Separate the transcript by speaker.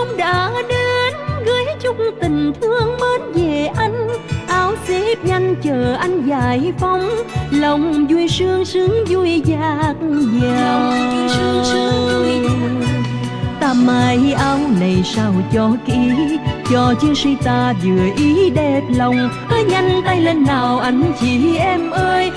Speaker 1: đông đã đến gửi chung tình thương mến về anh. Áo xếp nhanh chờ anh giải phóng lòng vui sương sướng vui dạt dào. Ta mai áo này sao cho kỹ cho chiến sĩ ta vừa ý đẹp lòng. Hãy nhanh tay lên nào anh chị em ơi